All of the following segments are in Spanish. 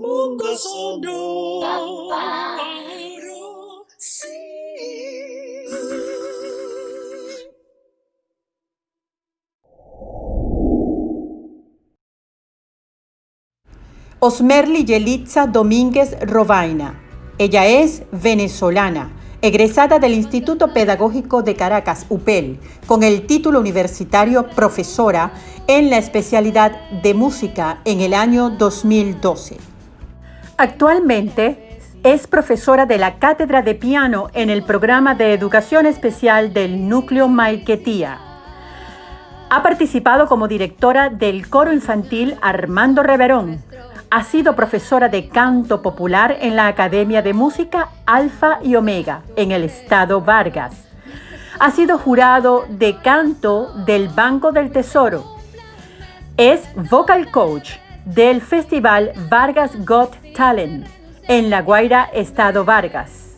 Mundo. Sí. Osmerly Yelitza Domínguez Robaina. Ella es venezolana, egresada del Instituto Pedagógico de Caracas, UPEL, con el título universitario profesora en la especialidad de música en el año 2012. Actualmente es profesora de la cátedra de piano en el programa de educación especial del Núcleo Maiquetía. Ha participado como directora del coro infantil Armando Reverón, ha sido profesora de canto popular en la Academia de Música Alfa y Omega en el estado Vargas. Ha sido jurado de canto del Banco del Tesoro. Es vocal coach del Festival Vargas Got Talent en La Guaira, estado Vargas.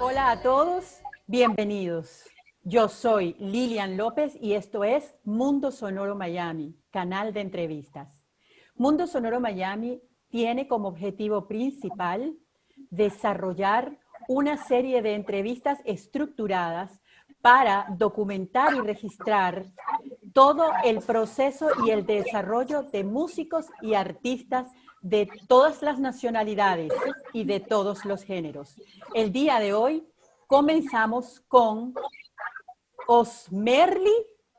Hola a todos, bienvenidos. Yo soy Lilian López y esto es Mundo Sonoro Miami, canal de entrevistas. Mundo Sonoro Miami tiene como objetivo principal desarrollar una serie de entrevistas estructuradas para documentar y registrar todo el proceso y el desarrollo de músicos y artistas de todas las nacionalidades y de todos los géneros. El día de hoy comenzamos con Osmerly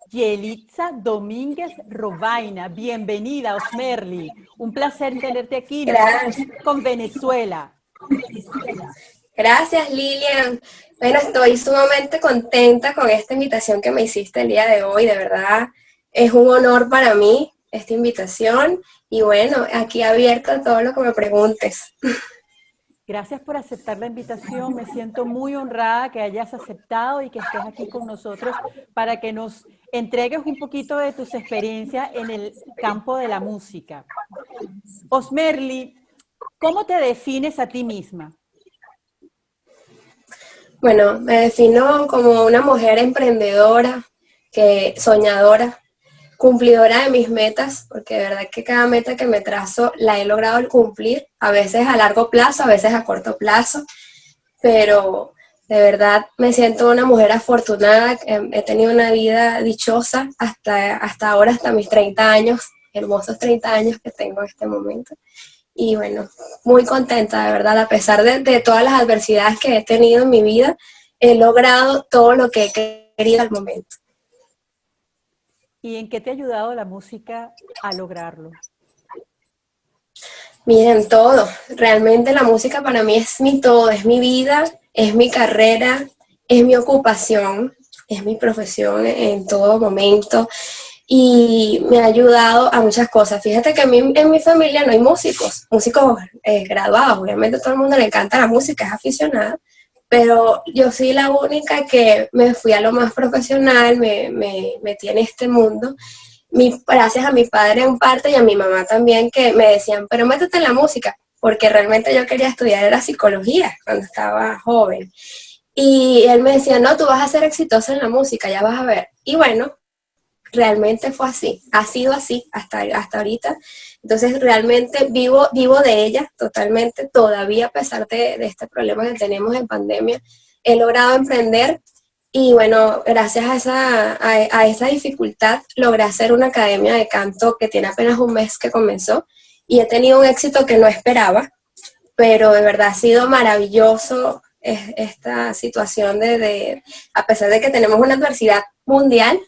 Yelitza Domínguez Robaina. Bienvenida, Osmerly. Un placer tenerte aquí con Venezuela. Gracias, Lilian. Bueno, estoy sumamente contenta con esta invitación que me hiciste el día de hoy. De verdad, es un honor para mí esta invitación. Y bueno, aquí abierto a todo lo que me preguntes. Gracias por aceptar la invitación. Me siento muy honrada que hayas aceptado y que estés aquí con nosotros para que nos entregues un poquito de tus experiencias en el campo de la música. Osmerly, ¿cómo te defines a ti misma? Bueno, me defino como una mujer emprendedora, que soñadora, cumplidora de mis metas, porque de verdad que cada meta que me trazo la he logrado cumplir, a veces a largo plazo, a veces a corto plazo, pero de verdad me siento una mujer afortunada, he tenido una vida dichosa hasta, hasta ahora, hasta mis 30 años, hermosos 30 años que tengo en este momento. Y bueno, muy contenta, de verdad, a pesar de, de todas las adversidades que he tenido en mi vida, he logrado todo lo que he querido al momento. ¿Y en qué te ha ayudado la música a lograrlo? Miren, todo. Realmente la música para mí es mi todo, es mi vida, es mi carrera, es mi ocupación, es mi profesión en todo momento y me ha ayudado a muchas cosas. Fíjate que a mí, en mi familia no hay músicos, músicos eh, graduados, obviamente a todo el mundo le encanta la música, es aficionada, pero yo soy la única que me fui a lo más profesional, me, me metí en este mundo, mi, gracias a mi padre en parte y a mi mamá también, que me decían, pero métete en la música, porque realmente yo quería estudiar era psicología cuando estaba joven. Y él me decía, no, tú vas a ser exitosa en la música, ya vas a ver. Y bueno, realmente fue así, ha sido así hasta, hasta ahorita. Entonces realmente vivo, vivo de ella totalmente, todavía a pesar de, este problema que tenemos en pandemia, he logrado emprender. Y bueno, gracias a esa, a esa dificultad logré hacer una academia de canto que tiene apenas un mes que comenzó. Y he tenido un éxito que no esperaba, pero de verdad ha sido maravilloso esta situación de, de, a pesar de que tenemos una adversidad mundial,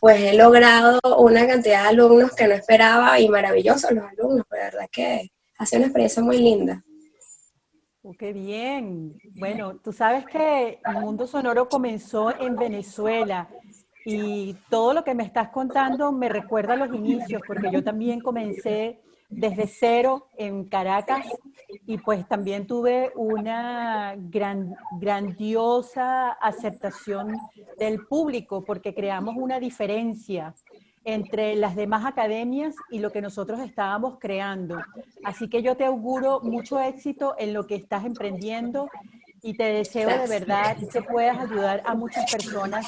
pues he logrado una cantidad de alumnos que no esperaba y maravillosos los alumnos, pues de verdad que ha sido una experiencia muy linda. Oh, ¡Qué bien! Bueno, tú sabes que el Mundo Sonoro comenzó en Venezuela y todo lo que me estás contando me recuerda a los inicios, porque yo también comencé desde cero en Caracas y pues también tuve una gran, grandiosa aceptación del público porque creamos una diferencia entre las demás academias y lo que nosotros estábamos creando. Así que yo te auguro mucho éxito en lo que estás emprendiendo y te deseo de verdad que puedas ayudar a muchas personas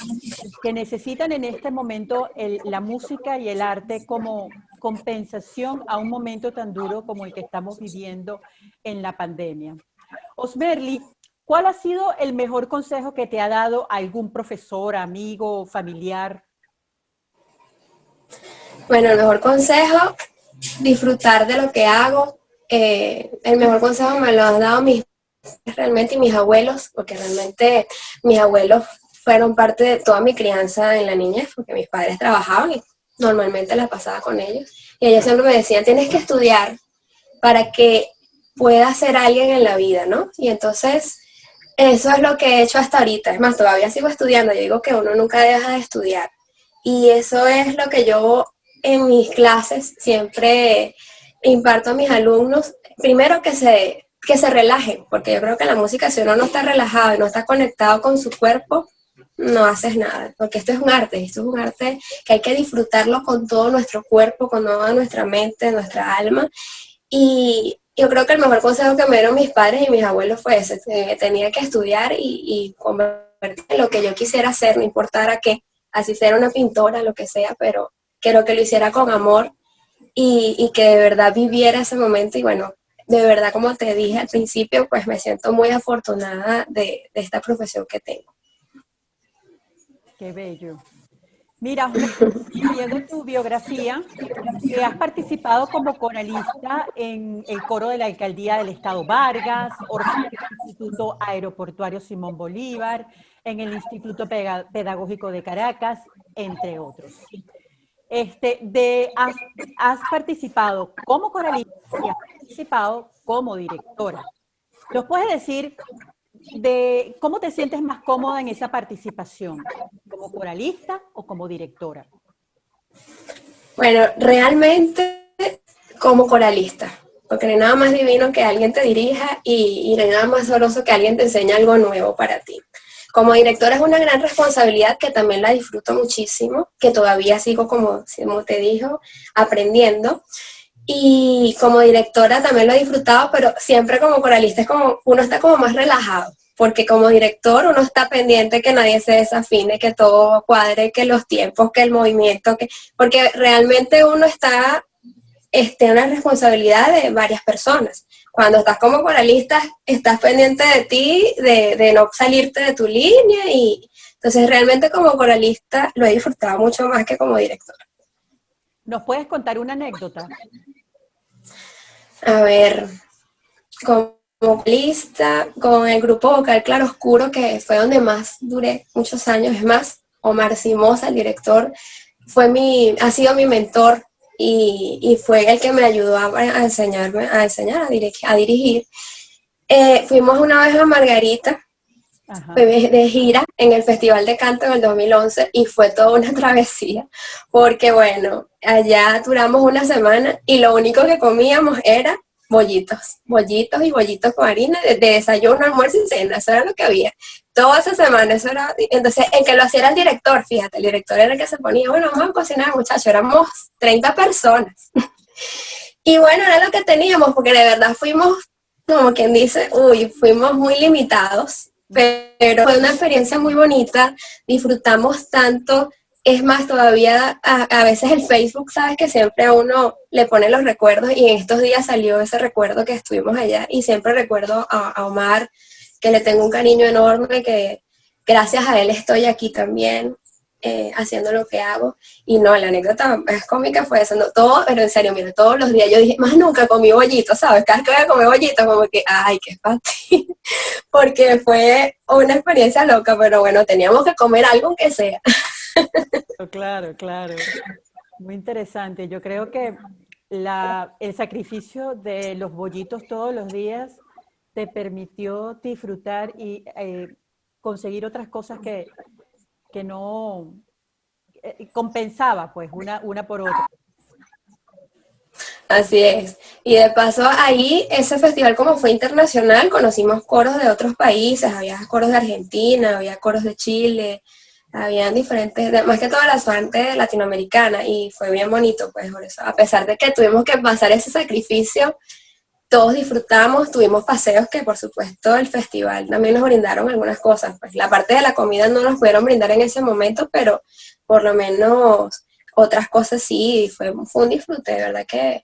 que necesitan en este momento la música y el arte como compensación a un momento tan duro como el que estamos viviendo en la pandemia. Osmerly, ¿cuál ha sido el mejor consejo que te ha dado algún profesor, amigo, familiar? Bueno, el mejor consejo, disfrutar de lo que hago. Eh, el mejor consejo me lo han dado mis realmente mis abuelos, porque realmente mis abuelos fueron parte de toda mi crianza en la niñez, porque mis padres trabajaban y normalmente la pasaba con ellos. Y ellos siempre me decían, tienes que estudiar para que puedas ser alguien en la vida, ¿no? Y entonces, eso es lo que he hecho hasta ahorita. Es más, todavía sigo estudiando. Yo digo que uno nunca deja de estudiar. Y eso es lo que yo en mis clases siempre imparto a mis alumnos. Primero que se, que se relajen, porque yo creo que la música, si uno no está relajado y no está conectado con su cuerpo, no haces nada, porque esto es un arte, esto es un arte que hay que disfrutarlo con todo nuestro cuerpo, con toda nuestra mente, nuestra alma, y yo creo que el mejor consejo que me dieron mis padres y mis abuelos fue ese, que tenía que estudiar y, y en lo que yo quisiera hacer, no importara qué, así sea una pintora, lo que sea, pero quiero que lo hiciera con amor y, y que de verdad viviera ese momento y bueno, de verdad, como te dije al principio, pues me siento muy afortunada de, de esta profesión que tengo. Qué bello. Mira, viendo tu biografía, que has participado como coralista en el coro de la Alcaldía del Estado Vargas, del Instituto Aeroportuario Simón Bolívar, en el Instituto Pedagógico de Caracas, entre otros. Este, de, has, has participado como coralista y has participado como directora. ¿Nos puedes decir de cómo te sientes más cómoda en esa participación, como coralista o como directora. Bueno, realmente como coralista, porque no nada más divino que alguien te dirija y, y no nada más soroso que alguien te enseñe algo nuevo para ti. Como directora es una gran responsabilidad que también la disfruto muchísimo, que todavía sigo, como, como te dijo, aprendiendo. Y como directora también lo he disfrutado, pero siempre como coralista es como, uno está como más relajado, porque como director uno está pendiente que nadie se desafine, que todo cuadre, que los tiempos, que el movimiento, que porque realmente uno está este, una responsabilidad de varias personas. Cuando estás como coralista, estás pendiente de ti, de, de no salirte de tu línea, y entonces realmente como coralista lo he disfrutado mucho más que como directora. ¿Nos puedes contar una anécdota? A ver, como vocalista, con el grupo vocal Claro Oscuro, que fue donde más duré muchos años, es más, Omar Simosa, el director, fue mi, ha sido mi mentor y, y fue el que me ayudó a, a enseñarme, a enseñar, a, dirigir. A dirigir. Eh, fuimos una vez a Margarita, de gira en el Festival de Canto en el 2011 y fue toda una travesía, porque bueno, allá duramos una semana y lo único que comíamos era bollitos, bollitos y bollitos con harina de, desayuno, almuerzo y cena, eso era lo que había. Toda esa semana, eso era, entonces el que lo hacía era el director, fíjate, el director era el que se ponía, bueno, vamos a cocinar muchachos, éramos 30 personas. y bueno, era lo que teníamos, porque de verdad fuimos, como quien dice, uy, fuimos muy limitados, pero fue una experiencia muy bonita, disfrutamos tanto, es más, todavía a, a, veces el Facebook, sabes que siempre a uno le pone los recuerdos y en estos días salió ese recuerdo que estuvimos allá y siempre recuerdo a, a Omar, que le tengo un cariño enorme, que gracias a él estoy aquí también. Eh, haciendo lo que hago. Y no, la anécdota es cómica fue eso, no, todo, pero en serio, mira, todos los días yo dije, más nunca comí bollito, ¿sabes? Cada vez que voy a comer bollito, como que, ay, qué fácil, porque fue una experiencia loca, pero bueno, teníamos que comer algo aunque sea. Claro, claro. Muy interesante. Yo creo que la, el sacrificio de los bollitos todos los días te permitió disfrutar y eh, conseguir otras cosas que, que no eh, compensaba pues una, una por otra. Así es. Y de paso ahí, ese festival como fue internacional, conocimos coros de otros países, había coros de Argentina, había coros de Chile, habían diferentes, más que todas las fuentes latinoamericanas, y fue bien bonito, pues por eso, a pesar de que tuvimos que pasar ese sacrificio, todos disfrutamos, tuvimos paseos que por supuesto el festival también nos brindaron algunas cosas, pues la parte de la comida no nos pudieron brindar en ese momento, pero por lo menos otras cosas sí, fue, fue un disfrute, de verdad que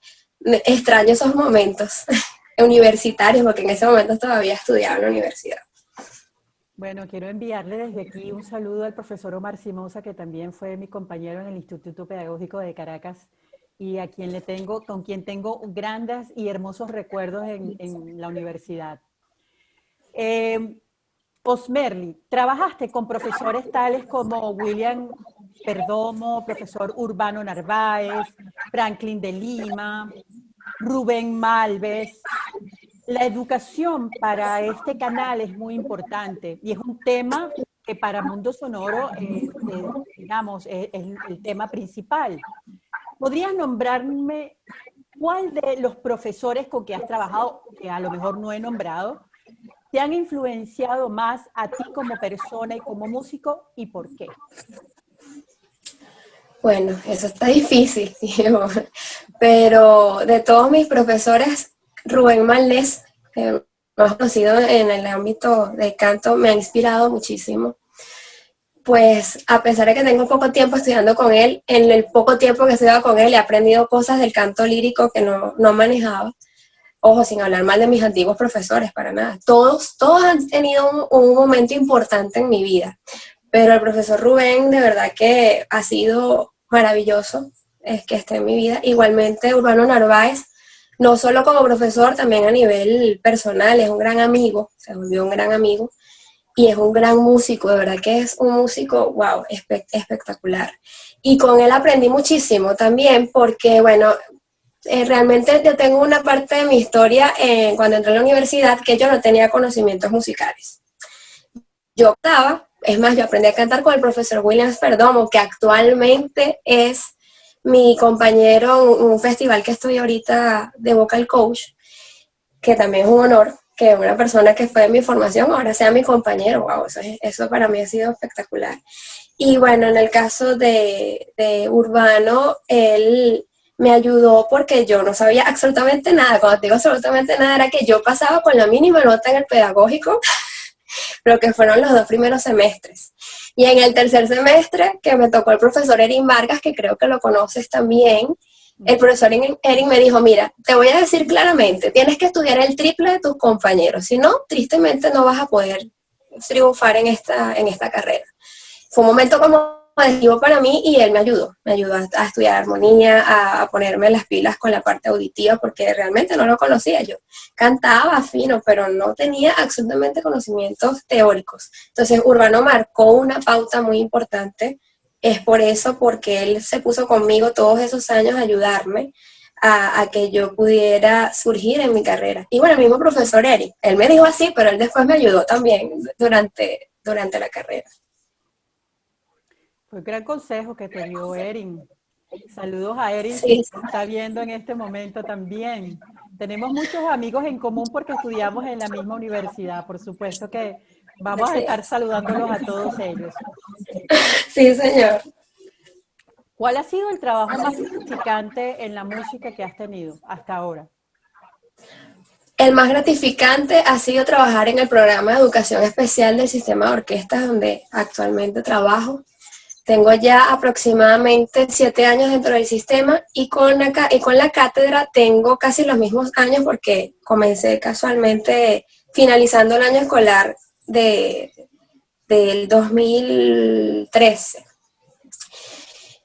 extraño esos momentos universitarios, porque en ese momento todavía estudiaba en la universidad. Bueno, quiero enviarle desde aquí un saludo al profesor Omar Simosa, que también fue mi compañero en el Instituto Pedagógico de Caracas y a quien le tengo, con quien tengo grandes y hermosos recuerdos en, la universidad. Eh, Osmerly, trabajaste con profesores tales como William Perdomo, profesor Urbano Narváez, Franklin de Lima, Rubén Malves. La educación para este canal es muy importante y es un tema que para Mundo Sonoro, eh, eh, digamos, es, el tema principal. ¿Podrías nombrarme cuál de los profesores con que has trabajado, que a lo mejor no he nombrado, te han influenciado más a ti como persona y como músico y por qué? Bueno, eso está difícil, pero de todos mis profesores, Rubén Malnés, más conocido en el ámbito de canto, me ha inspirado muchísimo. Pues a pesar de que tengo poco tiempo estudiando con él, en el poco tiempo que he estudiado con él he aprendido cosas del canto lírico que no, no manejaba ojo, sin hablar mal de mis antiguos profesores, para nada. Todos, todos han tenido un, momento importante en mi vida, pero el profesor Rubén de verdad que ha sido maravilloso, es que esté en mi vida. Igualmente Urbano Narváez, no solo como profesor, también a nivel personal, es un gran amigo, se volvió un gran amigo y es un gran músico, de verdad que es un músico, wow, espectacular. Y con él aprendí muchísimo también porque, bueno, eh, realmente yo tengo una parte de mi historia eh, cuando entré a la universidad que yo no tenía conocimientos musicales. Yo optaba, es más, yo aprendí a cantar con el profesor Williams Perdomo, que actualmente es mi compañero en un festival que estoy ahorita de vocal coach, que también es un honor que una persona que fue de mi formación ahora sea mi compañero, wow, eso, eso para mí ha sido espectacular. Y bueno, en el caso de, de Urbano, él me ayudó porque yo no sabía absolutamente nada. Cuando digo absolutamente nada era que yo pasaba con la mínima nota en el pedagógico, lo que fueron los dos primeros semestres. Y en el tercer semestre, que me tocó el profesor Erin Vargas, que creo que lo conoces también, el profesor Erin me dijo, mira, te voy a decir claramente, tienes que estudiar el triple de tus compañeros, si no, tristemente no vas a poder triunfar en esta, en esta carrera. Fue un momento como adhesivo para mí y él me ayudó, me ayudó a, estudiar armonía, a, ponerme las pilas con la parte auditiva porque realmente no lo conocía yo. Cantaba fino, pero no tenía absolutamente conocimientos teóricos. Entonces Urbano marcó una pauta muy importante, es por eso, porque él se puso conmigo todos esos años a ayudarme a, a, que yo pudiera surgir en mi carrera. Y bueno, el mismo profesor Eric, él me dijo así, pero él después me ayudó también durante, durante la carrera. Fue un gran consejo que te dio Erin. Saludos a Erin, que está viendo en este momento también. Tenemos muchos amigos en común porque estudiamos en la misma universidad. Por supuesto que vamos a estar saludándolos a todos ellos. Sí, señor. ¿Cuál ha sido el trabajo más gratificante en la música que has tenido hasta ahora? El más gratificante ha sido trabajar en el programa de educación especial del sistema de orquestas donde actualmente trabajo. Tengo ya aproximadamente siete años dentro del sistema y con, la, y con la cátedra tengo casi los mismos años porque comencé casualmente finalizando el año escolar de, del 2013.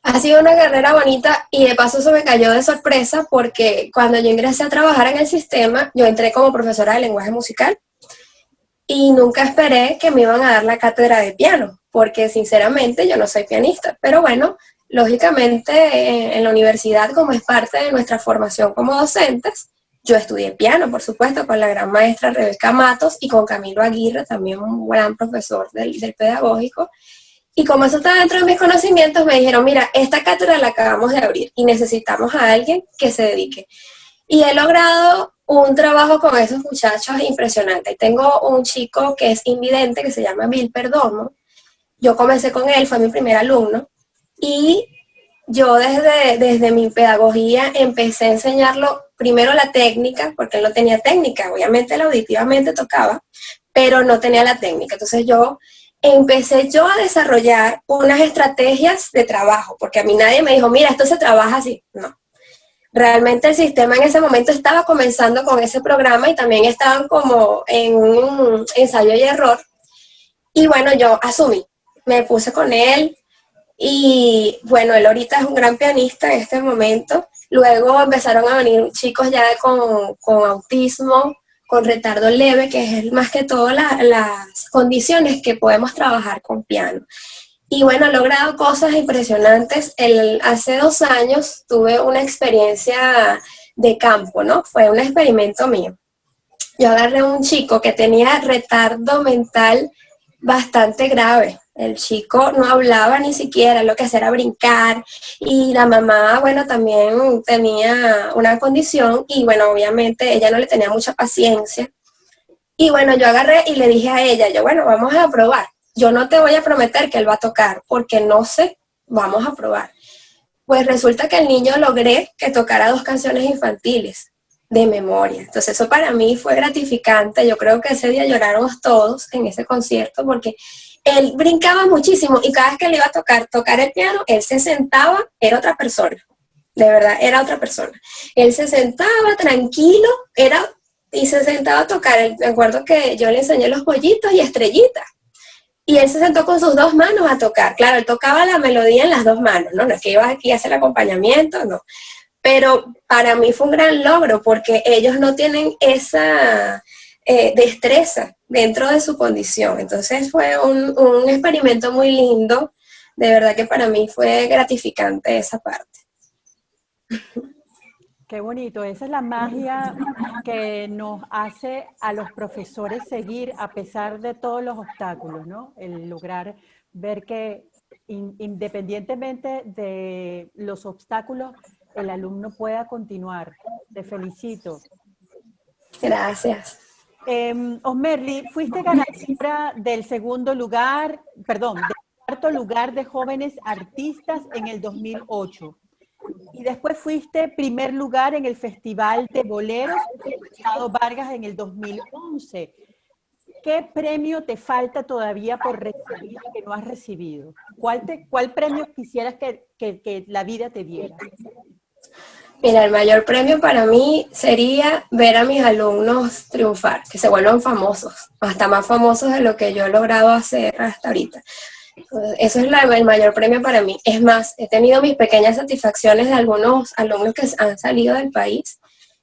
Ha sido una carrera bonita y de paso se me cayó de sorpresa porque cuando yo ingresé a trabajar en el sistema, yo entré como profesora de lenguaje musical y nunca esperé que me iban a dar la cátedra de piano porque sinceramente yo no soy pianista, pero bueno, lógicamente eh, en la universidad como es parte de nuestra formación como docentes, yo estudié piano, por supuesto, con la gran maestra Rebeca Matos y con Camilo Aguirre, también un gran profesor del, del pedagógico. Y como eso estaba dentro de mis conocimientos, me dijeron, mira, esta cátedra la acabamos de abrir y necesitamos a alguien que se dedique. Y he logrado un trabajo con esos muchachos impresionante. Tengo un chico que es invidente, que se llama Bill Perdomo, yo comencé con él, fue mi primer alumno, y yo desde, desde mi pedagogía empecé a enseñarlo primero la técnica, porque él no tenía técnica, obviamente él auditivamente tocaba, pero no tenía la técnica. Entonces yo empecé yo a desarrollar unas estrategias de trabajo, porque a mí nadie me dijo, mira, esto se trabaja así. No. Realmente el sistema en ese momento estaba comenzando con ese programa y también estaban como en un ensayo y error. Y bueno, yo asumí, me puse con él y bueno, él ahorita es un gran pianista en este momento. Luego empezaron a venir chicos ya con, con autismo, con retardo leve, que es más que todo las condiciones que podemos trabajar con piano. Y bueno, he logrado cosas impresionantes. El, hace dos años tuve una experiencia de campo, ¿no? Fue un experimento mío. Yo agarré a un chico que tenía retardo mental bastante grave. El chico no hablaba ni siquiera, lo que hacía era brincar y la mamá, bueno, también tenía una condición y bueno, obviamente ella no le tenía mucha paciencia. Y bueno, yo agarré y le dije a ella, yo bueno, vamos a probar. Yo no te voy a prometer que él va a tocar porque no sé, vamos a probar. Pues resulta que el niño logré que tocara dos canciones infantiles de memoria. Entonces eso para mí fue gratificante. Yo creo que ese día lloramos todos en ese concierto porque él brincaba muchísimo y cada vez que le iba a tocar, tocar el piano, él se sentaba, era otra persona, de verdad, era otra persona. Él se sentaba tranquilo, era, y se sentaba a tocar, me acuerdo que yo le enseñé los pollitos y estrellitas, y él se sentó con sus dos manos a tocar. Claro, él tocaba la melodía en las dos manos, ¿no? No es que iba aquí a hacer acompañamiento, no. Pero para mí fue un gran logro porque ellos no tienen esa eh, destreza dentro de su condición. Entonces fue un, un experimento muy lindo, de verdad que para mí fue gratificante esa parte. Qué bonito, esa es la magia que nos hace a los profesores seguir a pesar de todos los obstáculos, ¿no? El lograr ver que independientemente de los obstáculos, el alumno pueda continuar. Te felicito. Gracias. Eh, Osmerly, fuiste ganadora del segundo lugar, perdón, del cuarto lugar de jóvenes artistas en el 2008. Y después fuiste primer lugar en el Festival de Boleros de Vargas en el 2011. ¿Qué premio te falta todavía por recibir que no has recibido? ¿Cuál, premio quisieras que la vida te diera? Mira, el mayor premio para mí sería ver a mis alumnos triunfar, que se vuelvan famosos, hasta más famosos de lo que yo he logrado hacer hasta ahorita. Eso es el mayor premio para mí. Es más, he tenido mis pequeñas satisfacciones de algunos alumnos que han salido del país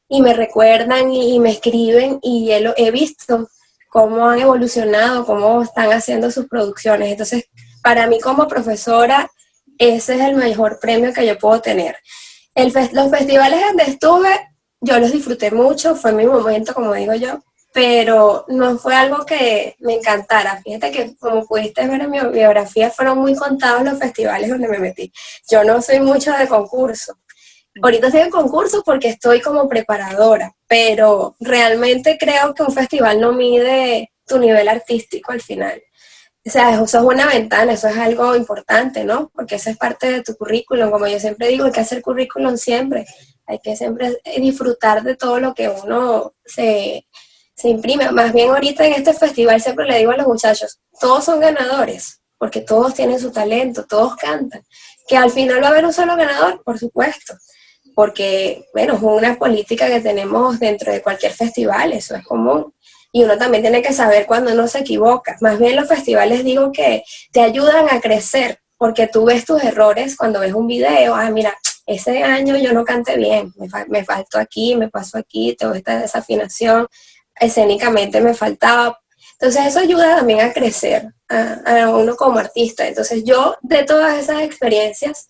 y me recuerdan y, me escriben y he, he visto cómo han evolucionado, cómo están haciendo sus producciones. Entonces, para mí como profesora, ese es el mejor premio que yo puedo tener los festivales donde estuve, yo los disfruté mucho, fue mi momento, como digo yo, pero no fue algo que me encantara. Fíjate que, como pudiste ver en mi biografía, fueron muy contados los festivales donde me metí. Yo no soy mucho de concurso. Ahorita estoy en concurso porque estoy como preparadora, pero realmente creo que un festival no mide tu nivel artístico al final. O sea, eso es una ventana, eso es algo importante, ¿no? Porque eso es parte de tu currículum. Como yo siempre digo, hay que hacer currículum siempre. Hay que siempre disfrutar de todo lo que uno se, se imprime. Más bien ahorita en este festival siempre le digo a los muchachos, todos son ganadores, porque todos tienen su talento, todos cantan. Que al final va a haber un solo ganador, por supuesto. Porque, bueno, es una política que tenemos dentro de cualquier festival, eso es común y uno también tiene que saber cuando uno se equivoca. Más bien los festivales digo que te ayudan a crecer, porque tú ves tus errores cuando ves un video, ah, mira, ese año yo no canté bien, me, me faltó aquí, me pasó aquí, tengo esta desafinación, escénicamente me faltaba. Entonces eso ayuda también a crecer a, a uno como artista. Entonces yo de todas esas experiencias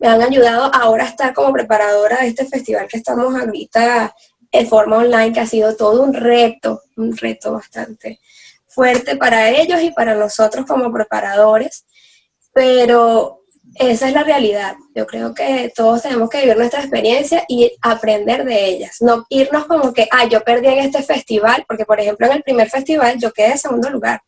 me han ayudado ahora a estar como preparadora de este festival que estamos ahorita en forma online, que ha sido todo un reto, un reto bastante fuerte para ellos y para nosotros como preparadores, pero esa es la realidad. Yo creo que todos tenemos que vivir nuestra experiencia y aprender de ellas, no irnos como que, ah, yo perdí en este festival, porque por ejemplo en el primer festival yo quedé en segundo lugar,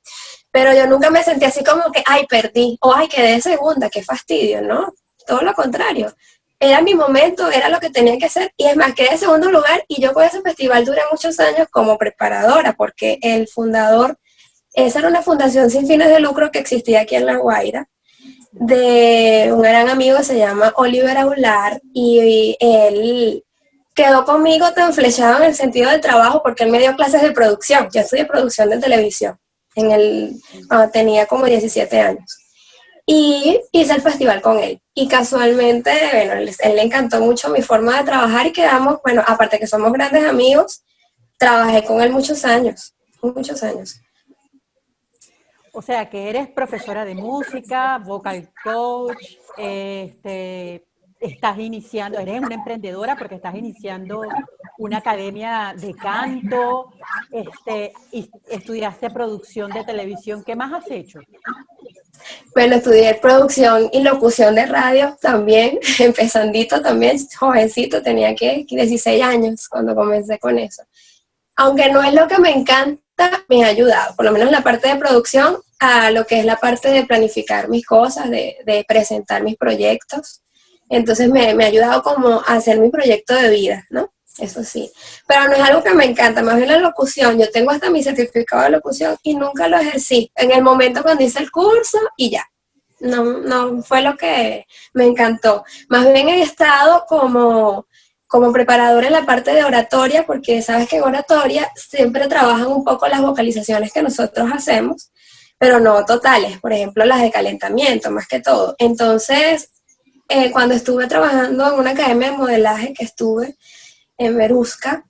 pero yo nunca me sentí así como que, ay, perdí, o ay, quedé en segunda, qué fastidio, ¿no? Todo lo contrario era mi momento, era lo que tenía que hacer, y es más, quedé en segundo lugar, y yo con ese festival duré muchos años como preparadora, porque el fundador esa era una fundación sin fines de lucro que existía aquí en La Guaira, de un gran amigo que se llama Oliver Aular, y él quedó conmigo tan flechado en el sentido del trabajo porque él me dio clases de producción. Yo estudié producción de televisión en el, cuando tenía como 17 años. Y hice el festival con él. Y casualmente, bueno, él, le encantó mucho mi forma de trabajar y quedamos, bueno, aparte que somos grandes amigos, trabajé con él muchos años, muchos años. O sea, que eres profesora de música, vocal coach, este, estás iniciando, eres una emprendedora porque estás iniciando una academia de canto, este, y estudiaste producción de televisión. ¿Qué más has hecho? Bueno, estudié producción y locución de radio también, empezandito también, jovencito, tenía que 16 años cuando comencé con eso. Aunque no es lo que me encanta, me ha ayudado, por lo menos la parte de producción, a lo que es la parte de planificar mis cosas, de, de presentar mis proyectos. Entonces me, me, ha ayudado como a hacer mi proyecto de vida, ¿no? Eso sí. Pero no es algo que me encanta, más bien la locución. Yo tengo hasta mi certificado de locución y nunca lo ejercí. En el momento cuando hice el curso y ya. No, no fue lo que me encantó. Más bien he estado como como preparadora en la parte de oratoria, porque sabes que en oratoria siempre trabajan un poco las vocalizaciones que nosotros hacemos, pero no totales, por ejemplo las de calentamiento, más que todo. Entonces, eh, cuando estuve trabajando en una academia de modelaje que estuve en Verusca,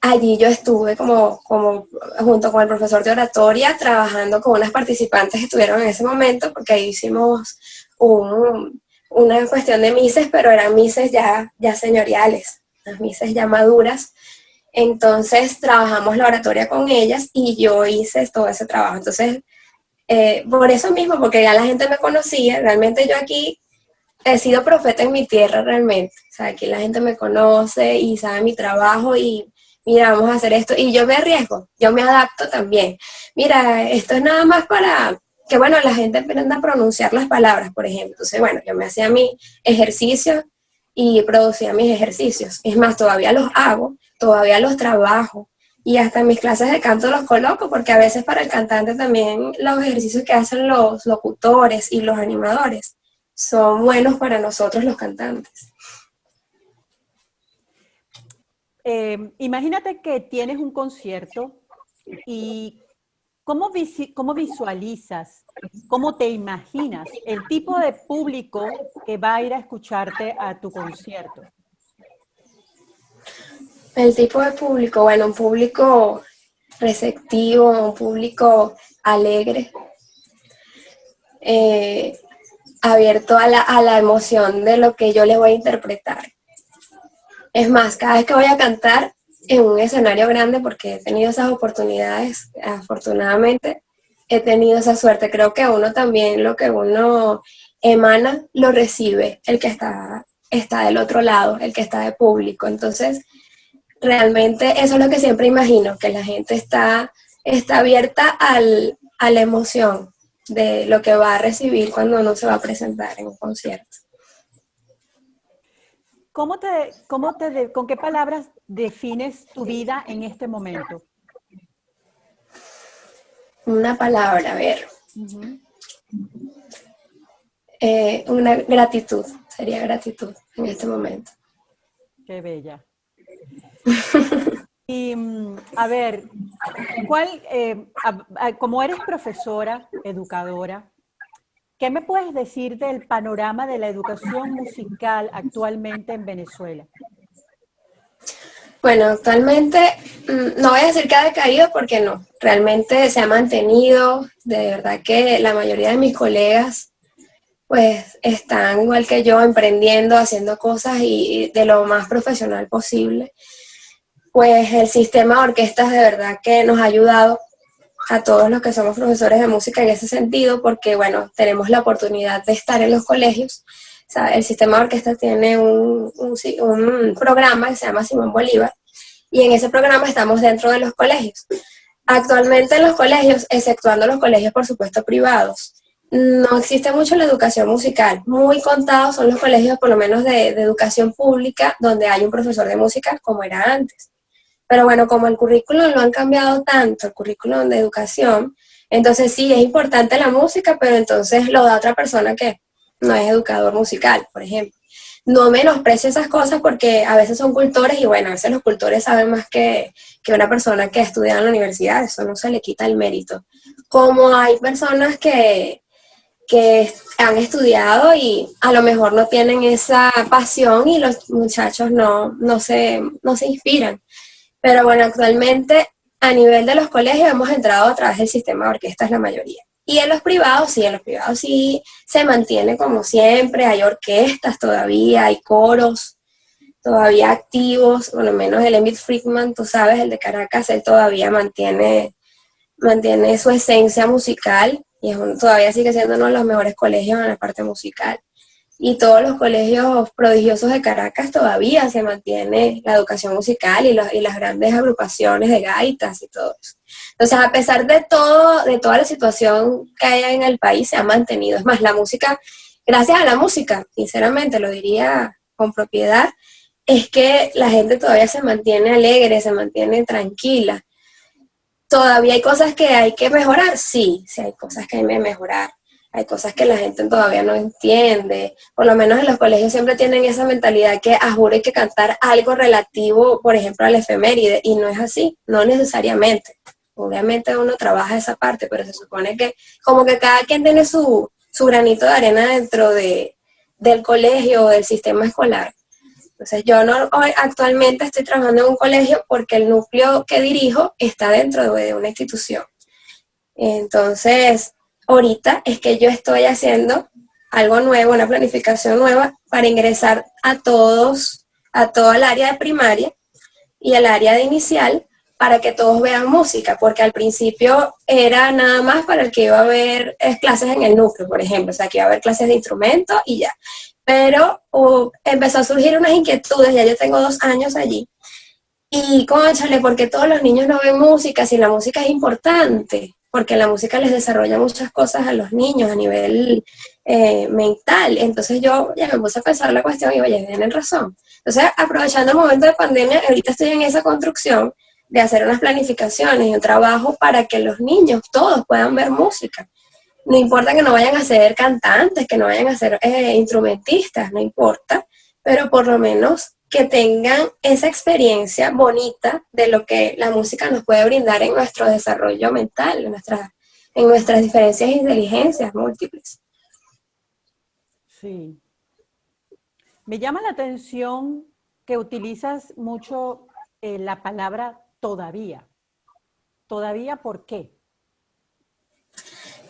allí yo estuve como, como junto con el profesor de oratoria trabajando con unas participantes que estuvieron en ese momento, porque ahí hicimos un, una cuestión de mises, pero eran mises ya, ya señoriales, las mises ya maduras. Entonces trabajamos la oratoria con ellas y yo hice todo ese trabajo. Entonces, eh, por eso mismo, porque ya la gente me conocía, realmente yo aquí he sido profeta en mi tierra realmente. O sea, aquí la gente me conoce y sabe mi trabajo y mira, vamos a hacer esto. Y yo me arriesgo, yo me adapto también. Mira, esto es nada más para que bueno, la gente aprenda a pronunciar las palabras, por ejemplo. Entonces, bueno, yo me hacía mi ejercicio y producía mis ejercicios. Es más, todavía los hago, todavía los trabajo y hasta en mis clases de canto los coloco porque a veces para el cantante también los ejercicios que hacen los locutores y los animadores son buenos para nosotros los cantantes. Eh, imagínate que tienes un concierto y ¿Cómo, ¿Cómo, visualizas, cómo te imaginas el tipo de público que va a ir a escucharte a tu concierto? El tipo de público, bueno, un público receptivo, un público alegre, eh, abierto a la, a la emoción de lo que yo le voy a interpretar. Es más, cada vez que voy a cantar, en un escenario grande porque he tenido esas oportunidades, afortunadamente he tenido esa suerte. Creo que uno también lo que uno emana lo recibe el que está, está del otro lado, el que está de público. Entonces, realmente eso es lo que siempre imagino, que la gente está, está abierta al, a la emoción de lo que va a recibir cuando uno se va a presentar en un concierto. ¿Cómo te, cómo te, ¿Con qué palabras defines tu vida en este momento? Una palabra, a ver. Eh, una gratitud, sería gratitud en este momento. Qué bella. y mm, a ver, ¿cuál, eh, como eres profesora, educadora, ¿Qué me puedes decir del panorama de la educación musical actualmente en Venezuela? Bueno, actualmente mm, no voy a decir que ha decaído porque no, realmente se ha mantenido, de verdad que la mayoría de mis colegas pues están igual que yo emprendiendo, haciendo cosas y de lo más profesional posible. Pues el sistema de orquestas de verdad que nos ha ayudado a todos los que somos profesores de música en ese sentido, porque bueno, tenemos la oportunidad de estar en los colegios. El sistema de orquesta tiene un, un, programa que se llama Simón Bolívar, y en ese programa estamos dentro de los colegios. Actualmente en los colegios, exceptuando los colegios por supuesto privados, no existe mucho la educación musical. Muy contados son los colegios, por lo menos de, de educación pública, donde hay un profesor de música como era antes. Pero bueno, como el currículum lo han cambiado tanto, el currículum de educación, Entonces sí, es importante la música, pero entonces lo da otra persona que no es educador musical, por ejemplo. No menosprecio esas cosas porque a veces son cultores y bueno, a veces los cultores saben más que, que una persona que estudia en la universidad, eso no se le quita el mérito. Como hay personas que, que han estudiado y a lo mejor no tienen esa pasión y los muchachos no, no, se, no se inspiran. Pero bueno, actualmente a nivel de los colegios hemos entrado a través del sistema de orquestas la mayoría. Y en los privados, sí, en los privados sí se mantiene como siempre, hay orquestas todavía, hay coros todavía activos, por lo menos el Emil Friedman, tú sabes, el de Caracas, él todavía mantiene, mantiene su esencia musical y todavía sigue siendo uno de los mejores colegios en la parte musical y todos los colegios prodigiosos de Caracas todavía se mantiene la educación musical y, y, las grandes agrupaciones de gaitas y todo eso. Entonces, a pesar de todo, de toda la situación que hay en el país, se ha mantenido. Es más, la música, gracias a la música, sinceramente lo diría con propiedad, es que la gente todavía se mantiene alegre, se mantiene tranquila. ¿Todavía hay cosas que hay que mejorar? Sí, sí hay cosas que hay que mejorar hay cosas que la gente todavía no entiende, por lo menos en los colegios siempre tienen esa mentalidad que a ah, hay que cantar algo relativo, por ejemplo, al efeméride, y no es así, no necesariamente. Obviamente uno trabaja esa parte, pero se supone que como que cada quien tiene su, su granito de arena dentro de, del colegio o del sistema escolar. Entonces yo no, actualmente estoy trabajando en un colegio porque el núcleo que dirijo está dentro de una institución. Entonces, ahorita es que yo estoy haciendo algo nuevo, una planificación nueva para ingresar a todos, a toda el área de primaria y el área de inicial para que todos vean música, porque al principio era nada más para el que iba a ver clases en el núcleo, por ejemplo, o sea, que iba a haber clases de instrumento y ya. Pero empezó a surgir unas inquietudes, ya yo tengo dos años allí, y conchale, porque todos los niños no ven música, si la música es importante, porque la música les desarrolla muchas cosas a los niños a nivel eh, mental. Entonces yo ya me puse a pensar la cuestión y oye, tienen razón. Entonces, aprovechando el momento de pandemia, ahorita estoy en esa construcción de hacer unas planificaciones y un trabajo para que los niños todos puedan ver música. No importa que no vayan a ser cantantes, que no vayan a ser eh, instrumentistas, no importa, pero por lo menos que tengan esa experiencia bonita de lo que la música nos puede brindar en nuestro desarrollo mental, en, nuestras, en nuestras diferencias e inteligencias múltiples. Sí. Me llama la atención que utilizas mucho eh, la palabra todavía. ¿Todavía por qué?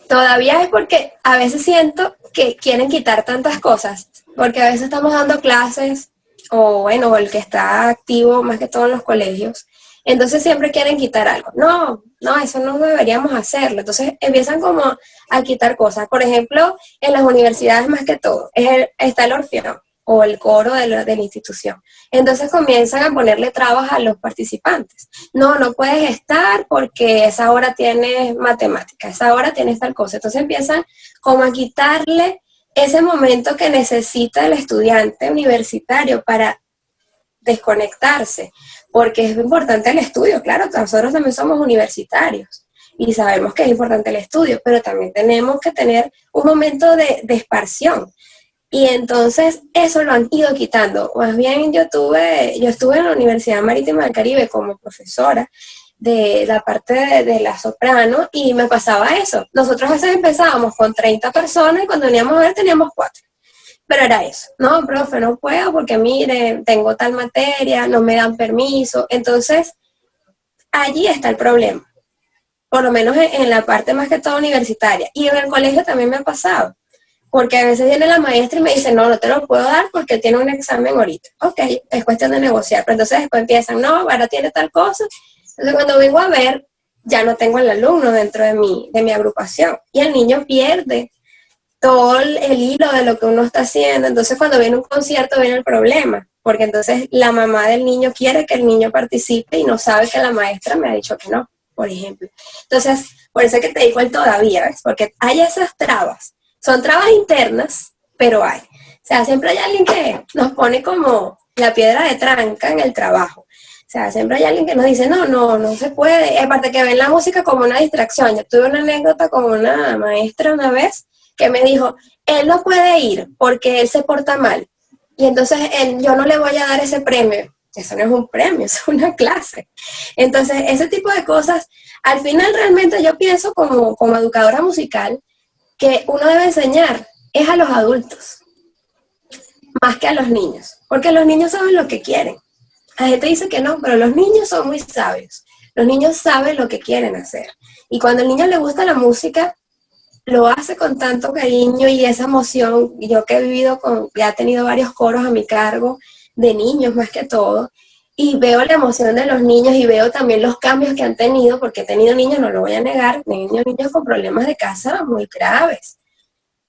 Todavía es porque a veces siento que quieren quitar tantas cosas, porque a veces estamos dando clases o bueno, el que está activo más que todo en los colegios, entonces siempre quieren quitar algo. No, no, eso no deberíamos hacerlo. Entonces empiezan como a quitar cosas. Por ejemplo, en las universidades más que todo, está el orfeón o el coro de la, de la, institución. Entonces comienzan a ponerle trabas a los participantes. No, no puedes estar porque esa hora tienes matemática, esa hora tienes tal cosa. Entonces empiezan como a quitarle ese momento que necesita el estudiante universitario para desconectarse, porque es importante el estudio, claro, nosotros también somos universitarios y sabemos que es importante el estudio, pero también tenemos que tener un momento de, de. Y entonces eso lo han ido quitando. Más bien yo tuve, yo estuve en la Universidad Marítima del Caribe como profesora de la parte de, la soprano y me pasaba eso. Nosotros a veces empezábamos con 30 personas y cuando veníamos a ver teníamos 4. Pero era eso, no, profe, no puedo porque mire, tengo tal materia, no me dan permiso. Entonces, allí está el problema. Por lo menos en, la parte más que todo universitaria. Y en el colegio también me ha pasado. Porque a veces viene la maestra y me dice, no, no te lo puedo dar porque tiene un examen ahorita. Ok, es cuestión de negociar. Pero entonces después empiezan, no, ahora tiene tal cosa entonces cuando vengo a ver, ya no tengo el alumno dentro de mi, de mi agrupación. Y el niño pierde todo el, hilo de lo que uno está haciendo. Entonces cuando viene un concierto viene el problema, porque entonces la mamá del niño quiere que el niño participe y no sabe que la maestra me ha dicho que no, por ejemplo. Entonces, por eso es que te digo el todavía, ¿ves? Porque hay esas trabas. Son trabas internas, pero hay. O sea, siempre hay alguien que nos pone como la piedra de tranca en el trabajo. O sea, siempre hay alguien que nos dice, no, no, no se puede. Aparte que ven la música como una distracción. Yo tuve una anécdota con una maestra una vez que me dijo, él no puede ir porque él se porta mal. Y entonces él, yo no le voy a dar ese premio. Eso no es un premio, es una clase. Entonces, ese tipo de cosas, al final realmente yo pienso como, como educadora musical que uno debe enseñar es a los adultos, más que a los niños, porque los niños saben lo que quieren. La gente dice que no, pero los niños son muy sabios. Los niños saben lo que quieren hacer. Y cuando al niño le gusta la música, lo hace con tanto cariño y esa emoción. Yo que he vivido con, ya he tenido varios coros a mi cargo, de niños más que todo, y veo la emoción de los niños y veo también los cambios que han tenido, porque he tenido niños, no lo voy a negar, niños, niños con problemas de casa muy graves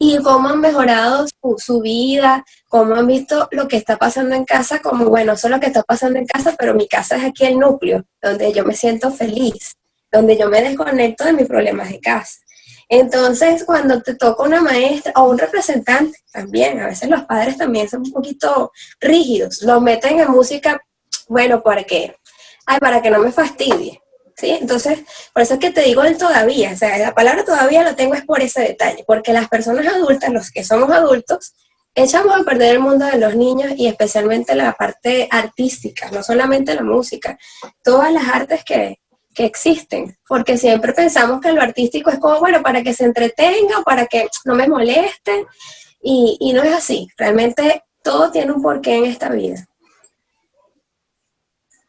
y cómo han mejorado su, vida, cómo han visto lo que está pasando en casa, como bueno, eso es lo que está pasando en casa, pero mi casa es aquí el núcleo, donde yo me siento feliz, donde yo me desconecto de mis problemas de casa. Entonces, cuando te toca una maestra o un representante, también, a veces los padres también son un poquito rígidos, los meten en música, bueno, ¿para qué? Ay, para que no me fastidie. Entonces, por eso es que te digo el todavía, o sea, la palabra todavía lo tengo es por ese detalle, porque las personas adultas, los que somos adultos, echamos a perder el mundo de los niños y especialmente la parte artística, no solamente la música, todas las artes que, existen, porque siempre pensamos que lo artístico es como, bueno, para que se entretenga, para que no me moleste, y, y no es así, realmente todo tiene un porqué en esta vida.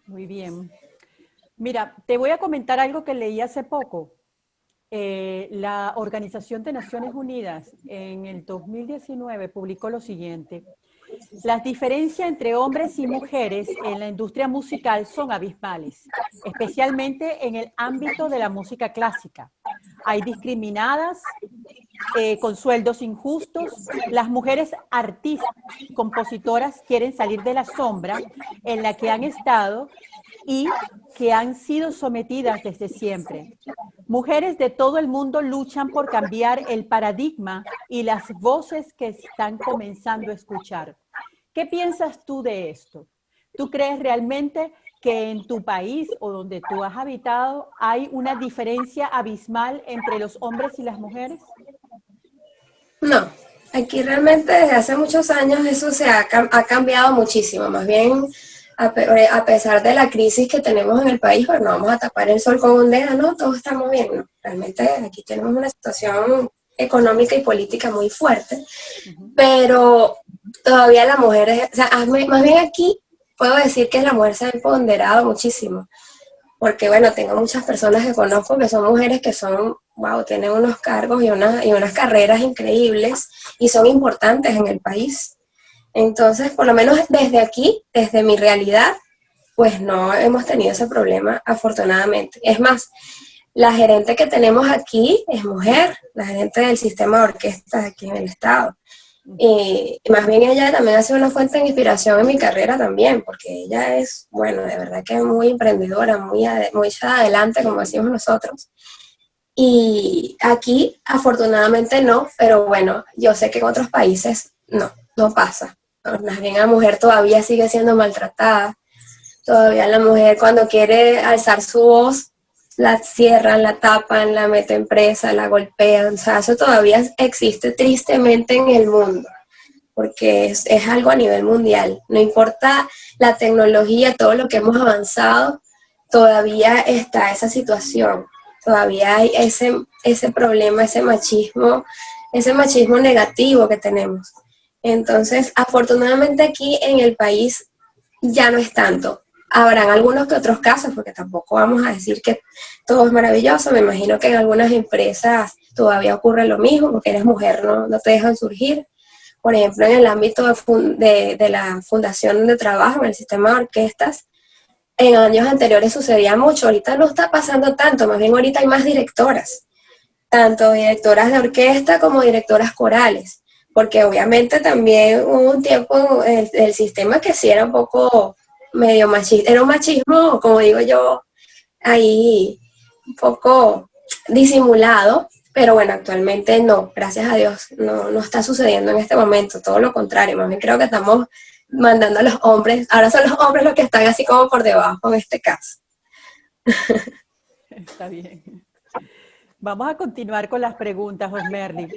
Muy bien. Mira, te voy a comentar algo que leí hace poco. Eh, la Organización de Naciones Unidas en el 2019 publicó lo siguiente. Las diferencias entre hombres y mujeres en la industria musical son abismales, especialmente en el ámbito de la música clásica. Hay discriminadas eh, con sueldos injustos. Las mujeres artistas, compositoras quieren salir de la sombra en la que han estado y que han sido sometidas desde siempre. Mujeres de todo el mundo luchan por cambiar el paradigma y las voces que están comenzando a escuchar. ¿Qué piensas tú de esto? ¿Tú crees realmente que en tu país o donde tú has habitado hay una diferencia abismal entre los hombres y las mujeres? No, aquí realmente desde hace muchos años eso se ha, ha cambiado muchísimo. Más bien eh, a, pesar de la crisis que tenemos en el país, pues no vamos a tapar el sol con un dedo, no, todo estamos bien, Realmente aquí tenemos una situación económica y política muy fuerte, pero todavía la mujer, o sea, más bien aquí puedo decir que la mujer se ha empoderado muchísimo, porque bueno, tengo muchas personas que conozco que son mujeres que son, wow, tienen unos cargos y, y unas carreras increíbles y son importantes en el país. Entonces, por lo menos desde aquí, desde mi realidad, pues no hemos tenido ese problema, afortunadamente. Es más, la gerente que tenemos aquí es mujer, la gerente del sistema de orquestas aquí en el estado. Y, más bien ella también ha sido una fuente de inspiración en mi carrera también, porque ella es, bueno, de verdad que es muy emprendedora, muy, muy adelante, como decimos nosotros. Y aquí, afortunadamente no, pero bueno, yo sé que en otros países no, no pasa más bien la mujer todavía sigue siendo maltratada. Todavía la mujer cuando quiere alzar su voz, la cierran, la tapan, la meten presa, la golpean. O sea, eso todavía existe tristemente en el mundo, porque es, es algo a nivel mundial. No importa la tecnología, todo lo que hemos avanzado, todavía está esa situación. Todavía hay ese, ese problema, ese machismo, ese machismo negativo que tenemos. Entonces, afortunadamente aquí en el país ya no es tanto. Habrán algunos que otros casos, porque tampoco vamos a decir que todo es maravilloso. Me imagino que en algunas empresas todavía ocurre lo mismo, porque eres mujer, no, no te dejan surgir. Por ejemplo, en el ámbito de, de, la fundación de trabajo, en el sistema de orquestas, en años anteriores sucedía mucho. Ahorita no está pasando tanto, más bien ahorita hay más directoras, tanto directoras de orquesta como directoras corales porque obviamente también hubo un tiempo el, sistema que sí era un poco medio machista, era un machismo, como digo yo, ahí un poco disimulado, pero bueno, actualmente no, gracias a Dios, no, no está sucediendo en este momento, todo lo contrario, más bien creo que estamos mandando a los hombres, ahora son los hombres los que están así como por debajo en este caso. Está bien. Vamos a continuar con las preguntas, Osmerly.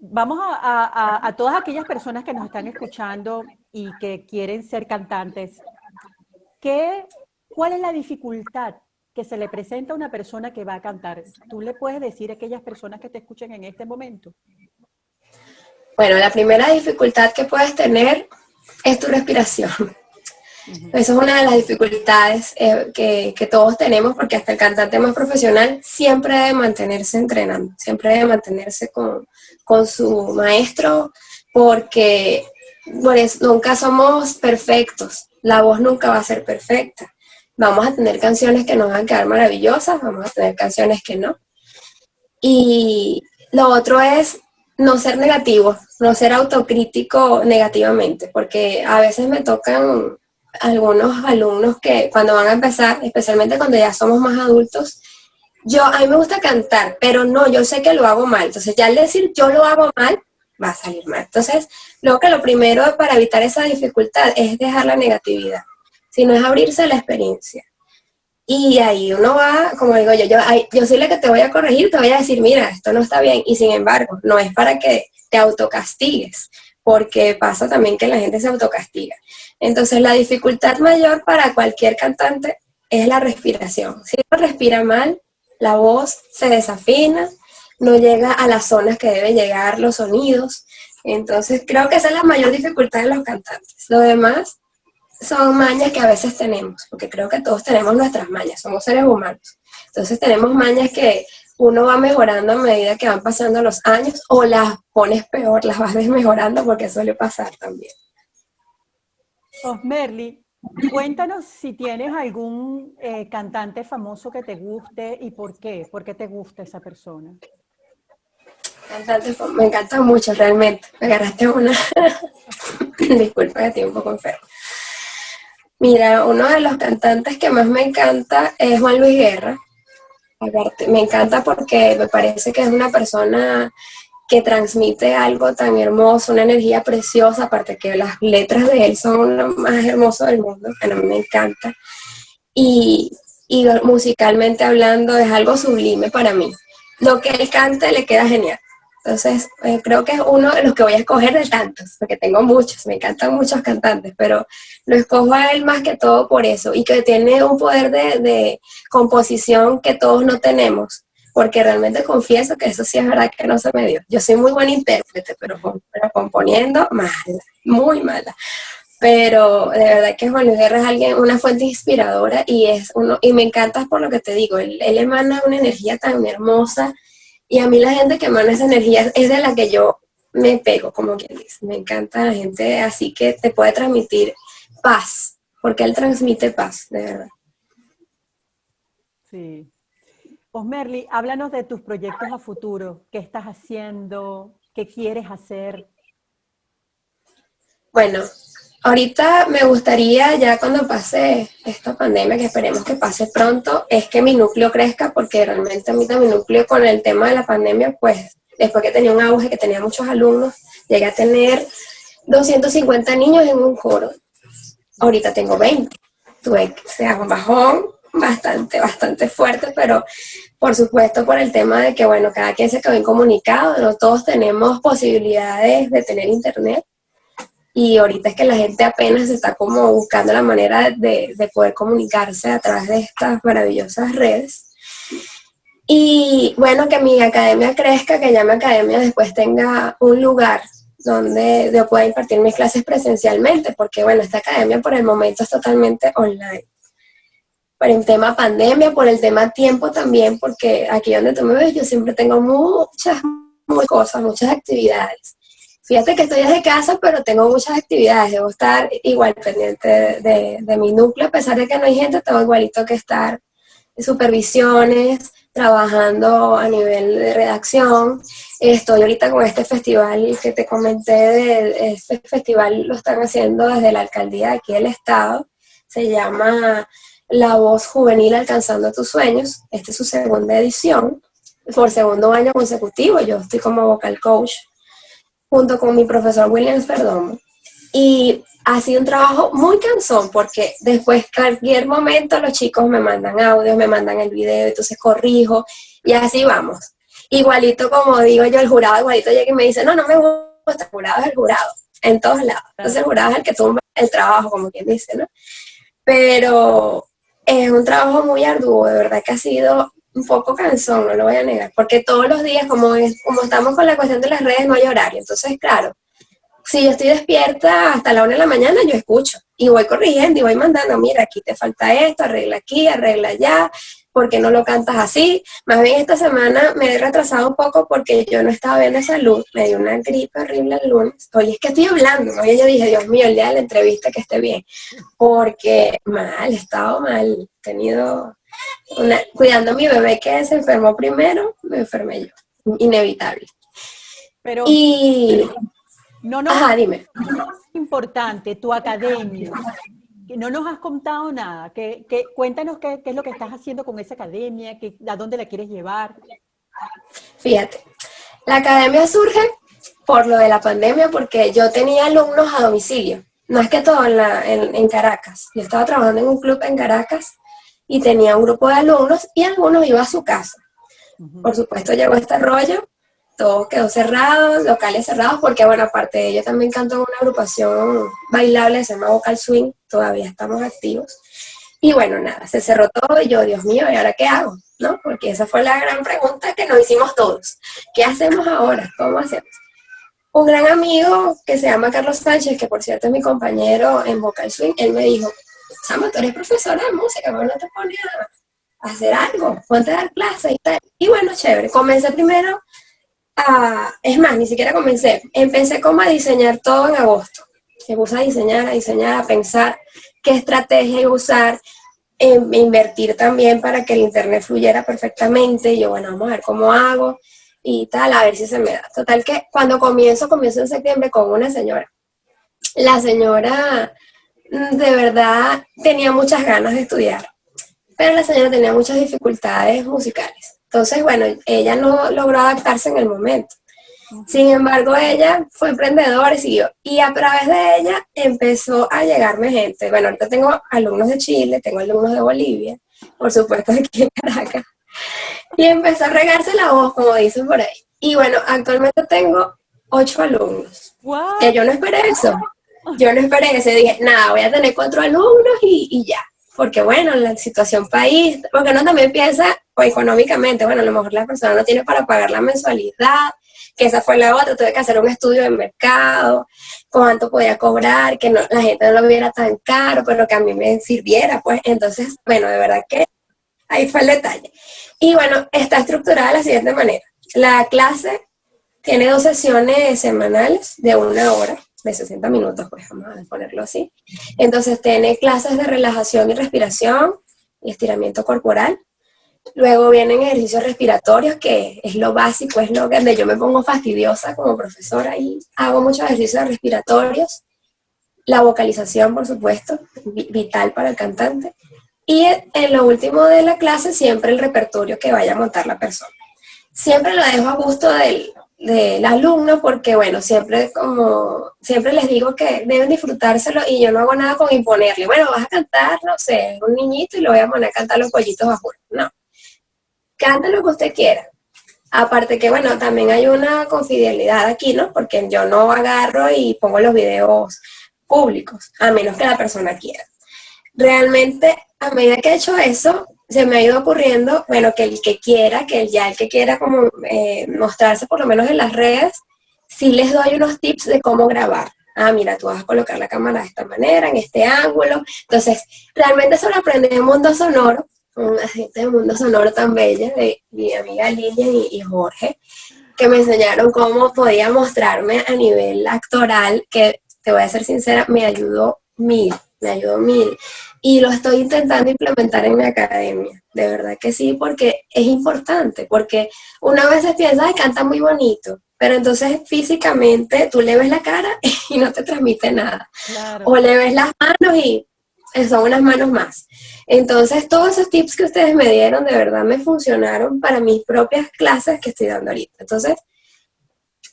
Vamos a, a, todas aquellas personas que nos están escuchando y que quieren ser cantantes. ¿Qué, ¿Cuál es la dificultad que se le presenta a una persona que va a cantar? ¿Tú le puedes decir a aquellas personas que te escuchen en este momento? Bueno, la primera dificultad que puedes tener es tu respiración. Eso es una de las dificultades eh, que, todos tenemos porque hasta el cantante más profesional siempre debe mantenerse entrenando, siempre debe mantenerse con, su maestro porque nunca somos perfectos, la voz nunca va a ser perfecta. Vamos a tener canciones que nos van a quedar maravillosas, vamos a tener canciones que no. Y lo otro es no ser negativo, no ser autocrítico negativamente, porque a veces me tocan algunos alumnos que cuando van a empezar, especialmente cuando ya somos más adultos, yo, a mí me gusta cantar, pero no, yo sé que lo hago mal. Entonces ya al decir yo lo hago mal, va a salir mal. Entonces, lo que lo primero para evitar esa dificultad es dejar la negatividad, sino es abrirse a la experiencia. Y ahí uno va, como digo yo, yo, yo soy la que te voy a corregir, te voy a decir, mira, esto no está bien. Y sin embargo, no es para que te autocastigues, porque pasa también que la gente se autocastiga. Entonces la dificultad mayor para cualquier cantante es la respiración. Si uno respira mal, la voz se desafina, no llega a las zonas que deben llegar los sonidos. Entonces creo que esa es la mayor dificultad de los cantantes. Lo demás son mañas que a veces tenemos, porque creo que todos tenemos nuestras mañas, somos seres humanos. Entonces tenemos mañas que uno va mejorando a medida que van pasando los años o las pones peor, las vas desmejorando porque suele pasar también. Osmerly, cuéntanos si tienes algún eh, cantante famoso que te guste y por qué, por qué te gusta esa persona. Cantante, me encanta mucho realmente, me agarraste una, disculpa que estoy un poco enfermo. Mira, uno de los cantantes que más me encanta es Juan Luis Guerra. Me encanta porque me parece que es una persona que transmite algo tan hermoso, una energía preciosa, aparte que las letras de él son lo más hermoso del mundo, que a mí me encanta. Y, y musicalmente hablando es algo sublime para mí. Lo que él canta le queda genial. Entonces, eh, creo que es uno de los que voy a escoger de tantos, porque tengo muchos, me encantan muchos cantantes, pero lo escojo a él más que todo por eso, y que tiene un poder de, de composición que todos no tenemos, porque realmente confieso que eso sí es verdad que no se me dio. Yo soy muy buen intérprete, pero, pero componiendo, mala, muy mala. Pero de verdad que Juan Luis Guerra es alguien, una fuente inspiradora y es uno, y me encanta por lo que te digo, él, él emana una energía tan hermosa, y a mí la gente que emana esa energía es de la que yo me pego, como quien dice. Me encanta la gente así que te puede transmitir paz, porque él transmite paz, de verdad. Sí. Osmerly, háblanos de tus proyectos a futuro. ¿Qué estás haciendo? ¿Qué quieres hacer? Bueno, Ahorita me gustaría, ya cuando pase esta pandemia, que esperemos que pase pronto, es que mi núcleo crezca, porque realmente a mí mi núcleo con el tema de la pandemia, pues después que tenía un auge, que tenía muchos alumnos, llegué a tener 250 niños en un coro. Ahorita tengo 20. Tuve que sea un bajón bastante, bastante fuerte, pero por supuesto por el tema de que, bueno, cada quien se quedó incomunicado, no todos tenemos posibilidades de tener internet y ahorita es que la gente apenas está como buscando la manera de, poder comunicarse a través de estas maravillosas redes. Y bueno, que mi academia crezca, que ya mi academia después tenga un lugar donde yo pueda impartir mis clases presencialmente, porque bueno, esta academia por el momento es totalmente online. Por el tema pandemia, por el tema tiempo también, porque aquí donde tú me ves yo siempre tengo muchas, muchas cosas, muchas actividades. Fíjate que estoy desde casa, pero tengo muchas actividades. Debo estar igual pendiente de, mi núcleo, a pesar de que no hay gente, tengo igualito que estar en supervisiones, trabajando a nivel de redacción. Estoy ahorita con este festival que te comenté, este festival lo están haciendo desde la alcaldía de aquí del estado. Se llama La Voz Juvenil Alcanzando Tus Sueños. Esta es su segunda edición. Por segundo año consecutivo, yo estoy como vocal coach junto con mi profesor Williams Perdomo. Y ha sido un trabajo muy cansón porque después cualquier momento los chicos me mandan audios, me mandan el video, entonces corrijo y así vamos. Igualito como digo yo, el jurado igualito llega y me dice, no, no me gusta, el jurado es el jurado, en todos lados. Entonces el jurado es el que tumba el trabajo, como quien dice, ¿no? Pero es un trabajo muy arduo, de verdad que ha sido un poco cansón, no lo voy a negar, porque todos los días, como, es, como estamos con la cuestión de las redes, no hay horario, entonces claro, si yo estoy despierta hasta la una de la mañana, yo escucho y voy corrigiendo y voy mandando, mira, aquí te falta esto, arregla aquí, arregla allá, ¿por qué no lo cantas así? Más bien esta semana me he retrasado un poco porque yo no estaba bien de salud, me dio una gripe horrible el lunes. Oye, es que estoy hablando, oye, yo dije, Dios mío, el día de la entrevista que esté bien, porque mal, he estado mal, he tenido, una, cuidando a mi bebé que se enfermó primero, me enfermé yo, inevitable. Pero, y... no, no, Ajá, dime. Es importante, tu academia, no nos has contado nada. Que, que cuéntanos qué, qué, es lo que estás haciendo con esa academia, que, a dónde la quieres llevar. Fíjate, la academia surge por lo de la pandemia, porque yo tenía alumnos a domicilio. No es que todo en, la, en, en Caracas. Yo estaba trabajando en un club en Caracas y tenía un grupo de alumnos y algunos iban a su casa. Por supuesto llegó este rollo todo quedó cerrado, locales cerrados, porque bueno, aparte de ello también canto en una agrupación bailable, se llama Vocal Swing, todavía estamos activos. Y bueno, nada, se cerró todo y yo, Dios mío, ¿y ahora qué hago? ¿No? Porque esa fue la gran pregunta que nos hicimos todos. ¿Qué hacemos ahora? ¿Cómo hacemos? Un gran amigo que se llama Carlos Sánchez, que por cierto es mi compañero en Vocal Swing, él me dijo, Sama, tú eres profesora de música, ¿cómo no te pones a hacer algo? Ponte a dar clases y tal. Y bueno, chévere, comencé primero a, es más, ni siquiera comencé, empecé como a diseñar todo en agosto. Me puse a diseñar, a diseñar, a pensar qué estrategia usar, eh, invertir también para que el internet fluyera perfectamente. Y yo, bueno, vamos a ver cómo hago y tal, a ver si se me da. Total que cuando comienzo, comienzo en septiembre con una señora. La señora mm, de verdad tenía muchas ganas de estudiar, pero la señora tenía muchas dificultades musicales. Entonces, bueno, ella no logró adaptarse en el momento. Sin embargo, ella fue emprendedora y siguió. Y a través de ella empezó a llegarme gente. Bueno, ahorita tengo alumnos de Chile, tengo alumnos de Bolivia, por supuesto aquí en Caracas. Y empezó a regarse la voz, como dicen por ahí. Y bueno, actualmente tengo ocho alumnos. Wow. Que yo no esperé eso. Yo no esperé eso. Dije, nada, voy a tener cuatro alumnos y, y ya. Porque bueno, la situación país, porque uno también piensa o económicamente, bueno, a lo mejor la persona no tiene para pagar la mensualidad, que esa fue la otra, tuve que hacer un estudio de mercado, cuánto podía cobrar, que no, la gente no lo viera tan caro, pero que a mí me sirviera, pues, entonces, bueno, de verdad que ahí fue el detalle. Y bueno, está estructurada de la siguiente manera. La clase tiene dos sesiones semanales de una hora, de 60 minutos, pues vamos a ponerlo así. Entonces tiene clases de relajación y respiración y estiramiento corporal, Luego vienen ejercicios respiratorios, que es lo básico, es lo que yo me pongo fastidiosa como profesora y hago muchos ejercicios respiratorios. La vocalización, por supuesto, vital para el cantante. Y en lo último de la clase, siempre el repertorio que vaya a montar la persona. Siempre lo dejo a gusto del, del alumno porque, bueno, siempre como, siempre les digo que deben disfrutárselo y yo no hago nada con imponerle. Bueno, vas a cantar, no sé, un niñito y lo voy a poner a cantar los pollitos bajo. No, cante lo que usted quiera. Aparte que, bueno, también hay una confidencialidad aquí, ¿no? Porque yo no agarro y pongo los videos públicos, a menos que la persona quiera. Realmente, a medida que he hecho eso, se me ha ido ocurriendo, bueno, que el que quiera, que ya el que quiera como eh, mostrarse por lo menos en las redes, sí les doy unos tips de cómo grabar. Ah, mira, tú vas a colocar la cámara de esta manera, en este ángulo. Entonces, realmente eso lo aprendí en Mundo Sonoro, una gente de Mundo Sonoro tan bella, de mi amiga Lilia y, y, Jorge, que me enseñaron cómo podía mostrarme a nivel actoral, que te voy a ser sincera, me ayudó mil, me ayudó mil. Y lo estoy intentando implementar en mi academia, de verdad que sí, porque es importante, porque una vez piensa, ay, canta muy bonito, pero entonces físicamente tú le ves la cara y no te transmite nada. Claro. O le ves las manos y son unas manos más. Entonces, todos esos tips que ustedes me dieron de verdad me funcionaron para mis propias clases que estoy dando ahorita. Entonces,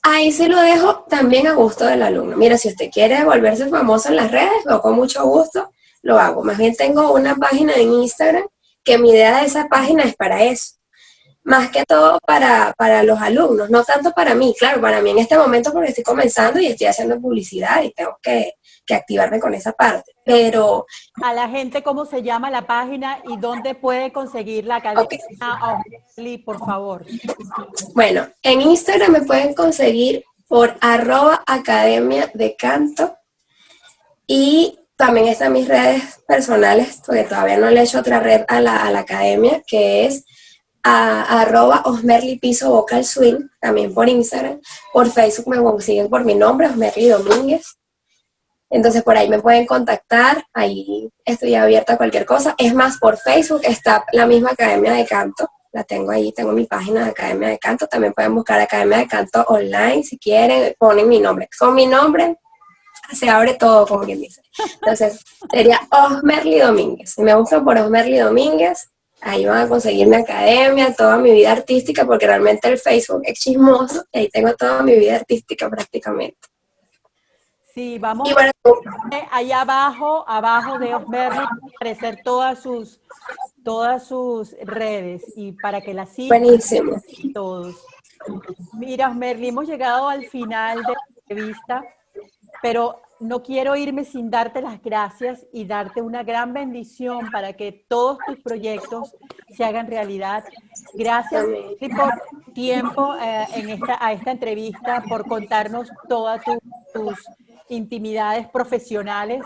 Ahí se lo dejo también a gusto del alumno. Mira, si usted quiere volverse famoso en las redes, yo con mucho gusto lo hago. Más bien tengo una página en Instagram que mi idea de esa página es para eso. Más que todo para, para los alumnos, no tanto para mí. Claro, para mí en este momento porque estoy comenzando y estoy haciendo publicidad y tengo que, que activarme con esa parte. Pero... A la gente, ¿cómo se llama la página y dónde puede conseguir la academia por favor? Bueno, en Instagram me pueden conseguir por arroba academia de canto y también están mis redes personales, porque todavía no le he hecho otra red a la, a la academia, que es a, arroba Osmerly Piso Vocal Swing, también por Instagram. Por Facebook me consiguen por mi nombre, Osmerly Domínguez. Entonces por ahí me pueden contactar, ahí estoy abierta a cualquier cosa. Es más, por Facebook está la misma Academia de Canto, la tengo ahí, tengo mi página de Academia de Canto, también pueden buscar Academia de Canto online si quieren, ponen mi nombre. Con mi nombre se abre todo, como quien dice. Entonces, sería Osmerly Domínguez. Si me buscan por Osmerly Domínguez, ahí van a conseguir mi academia, toda mi vida artística, porque realmente el Facebook es chismoso, y ahí tengo toda mi vida artística prácticamente. Sí, vamos allá abajo, abajo de Osmerly, aparecer todas sus, todas sus redes y para que las sigan Buenísimo. todos. Mira, Osmerly, hemos llegado al final de la entrevista, pero no quiero irme sin darte las gracias y darte una gran bendición para que todos tus proyectos se hagan realidad. Gracias por tu tiempo eh, en esta, a esta entrevista, por contarnos todas tus intimidades profesionales.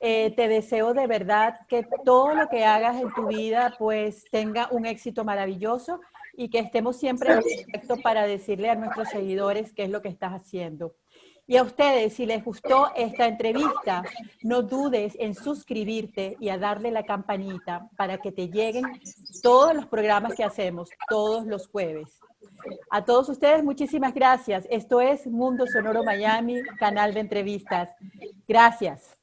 Eh, te deseo de verdad que todo lo que hagas en tu vida pues tenga un éxito maravilloso y que estemos siempre en contacto para decirle a nuestros seguidores qué es lo que estás haciendo. Y a ustedes, si les gustó esta entrevista, no dudes en suscribirte y a darle la campanita para que te lleguen todos los programas que hacemos todos los jueves. A todos ustedes, muchísimas gracias. Esto es Mundo Sonoro Miami, canal de entrevistas. Gracias.